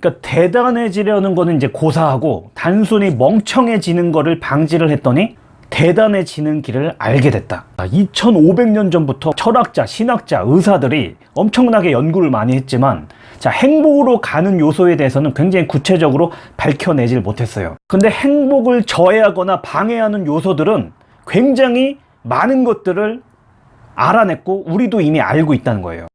그러니까 대단해지려는 거는 이제 고사하고 단순히 멍청해지는 거를 방지를 했더니 대단해지는 길을 알게 됐다. 2500년 전부터 철학자, 신학자, 의사들이 엄청나게 연구를 많이 했지만 자 행복으로 가는 요소에 대해서는 굉장히 구체적으로 밝혀내질 못했어요. 근데 행복을 저해하거나 방해하는 요소들은 굉장히 많은 것들을 알아냈고 우리도 이미 알고 있다는 거예요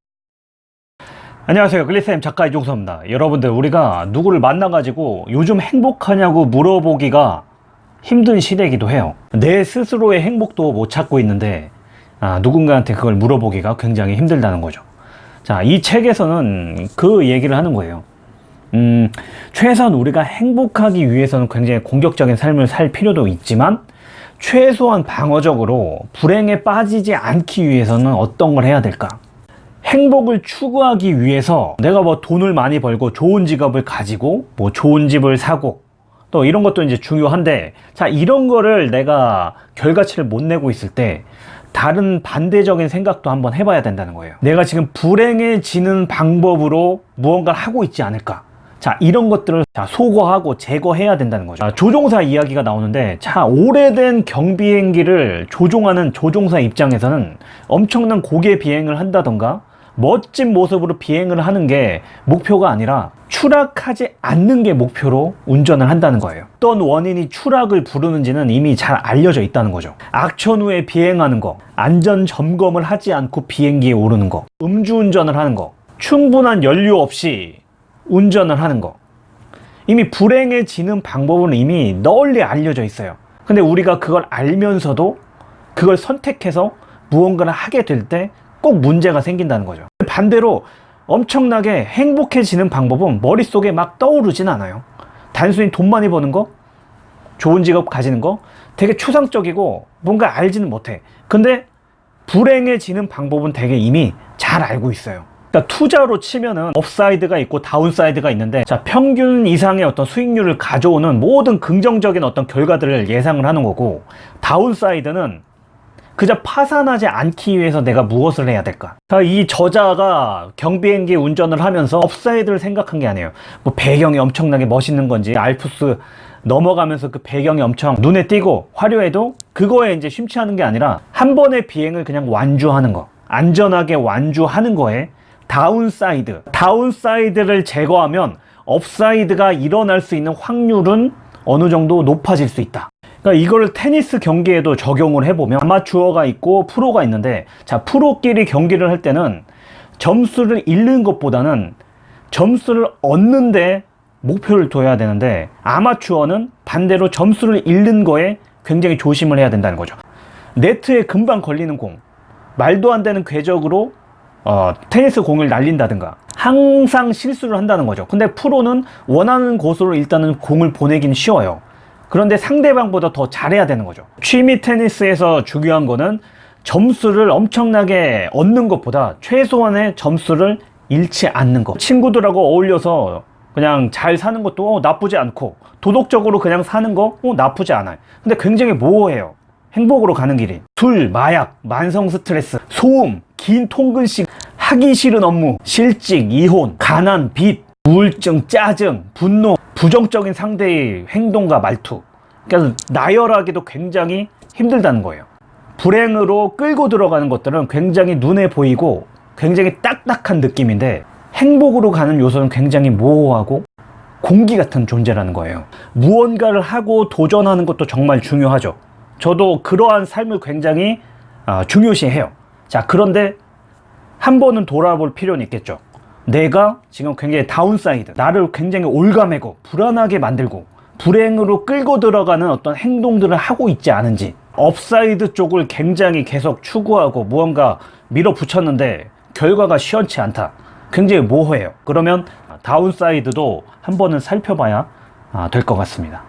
안녕하세요. 글리쌤 작가 이종서입니다. 여러분들 우리가 누구를 만나가지고 요즘 행복하냐고 물어보기가 힘든 시대이기도 해요. 내 스스로의 행복도 못 찾고 있는데 아, 누군가한테 그걸 물어보기가 굉장히 힘들다는 거죠. 자이 책에서는 그 얘기를 하는 거예요. 음, 최소한 우리가 행복하기 위해서는 굉장히 공격적인 삶을 살 필요도 있지만 최소한 방어적으로 불행에 빠지지 않기 위해서는 어떤 걸 해야 될까 행복을 추구하기 위해서 내가 뭐 돈을 많이 벌고 좋은 직업을 가지고 뭐 좋은 집을 사고 또 이런 것도 이제 중요한데 자 이런 거를 내가 결과치를 못 내고 있을 때 다른 반대적인 생각도 한번 해봐야 된다는 거예요. 내가 지금 불행해지는 방법으로 무언가를 하고 있지 않을까? 자 이런 것들을 자, 소거하고 제거해야 된다는 거죠. 자, 조종사 이야기가 나오는데 자 오래된 경비행기를 조종하는 조종사 입장에서는 엄청난 고개 비행을 한다던가 멋진 모습으로 비행을 하는 게 목표가 아니라 추락하지 않는 게 목표로 운전을 한다는 거예요. 어떤 원인이 추락을 부르는지는 이미 잘 알려져 있다는 거죠. 악천 후에 비행하는 거 안전 점검을 하지 않고 비행기에 오르는 거 음주운전을 하는 거 충분한 연료 없이 운전을 하는 거. 이미 불행해지는 방법은 이미 널리 알려져 있어요. 근데 우리가 그걸 알면서도 그걸 선택해서 무언가를 하게 될 때 꼭 문제가 생긴다는 거죠. 반대로 엄청나게 행복해지는 방법은 머릿속에 막 떠오르진 않아요. 단순히 돈 많이 버는 거 좋은 직업 가지는 거 되게 추상적이고 뭔가 알지는 못해. 근데 불행해지는 방법은 되게 이미 잘 알고 있어요. 그러니까 투자로 치면은 upside가 있고 downside가 있는데 자 평균 이상의 어떤 수익률을 가져오는 모든 긍정적인 어떤 결과들을 예상을 하는 거고 downside는 그저 파산하지 않기 위해서 내가 무엇을 해야 될까? 이 저자가 경비행기 운전을 하면서 upside를 생각한 게 아니에요. 뭐 배경이 엄청나게 멋있는 건지 알프스 넘어가면서 그 배경이 엄청 눈에 띄고 화려해도 그거에 이제 심취하는 게 아니라 한 번의 비행을 그냥 완주하는 거. 안전하게 완주하는 거에 downside. downside를 제거하면 upside가 일어날 수 있는 확률은 어느 정도 높아질 수 있다 그러니까 이걸 테니스 경기에도 적용을 해보면 아마추어가 있고 프로가 있는데 자 프로끼리 경기를 할 때는 점수를 잃는 것보다는 점수를 얻는데 목표를 둬야 되는데 아마추어는 반대로 점수를 잃는 거에 굉장히 조심을 해야 된다는 거죠. 네트에 금방 걸리는 공 말도 안 되는 궤적으로 어, 테니스 공을 날린다든가 항상 실수를 한다는 거죠. 근데 프로는 원하는 곳으로 일단은 공을 보내긴 쉬워요 그런데 상대방보다 더 잘해야 되는 거죠. 취미 테니스에서 중요한 거는 점수를 엄청나게 얻는 것보다 최소한의 점수를 잃지 않는 것 친구들하고 어울려서 그냥 잘 사는 것도 어, 나쁘지 않고 도덕적으로 그냥 사는 거 어, 나쁘지 않아요. 근데 굉장히 모호해요. 행복으로 가는 길이. 술, 마약, 만성 스트레스, 소음, 긴 통근식, 하기 싫은 업무, 실직, 이혼, 가난, 빚, 우울증, 짜증, 분노, 부정적인 상대의 행동과 말투. 그래서 나열하기도 굉장히 힘들다는 거예요. 불행으로 끌고 들어가는 것들은 굉장히 눈에 보이고 굉장히 딱딱한 느낌인데 행복으로 가는 요소는 굉장히 모호하고 공기 같은 존재라는 거예요. 무언가를 하고 도전하는 것도 정말 중요하죠. 저도 그러한 삶을 굉장히 어, 중요시해요. 자 그런데 한 번은 돌아볼 필요는 있겠죠 내가 지금 굉장히 downside 나를 굉장히 옭아매고 불안하게 만들고 불행으로 끌고 들어가는 어떤 행동들을 하고 있지 않은지 upside 쪽을 굉장히 계속 추구하고 무언가 밀어붙였는데 결과가 시원치 않다. 굉장히 모호해요. 그러면 downside도 한 번은 살펴봐야 아, 될것 같습니다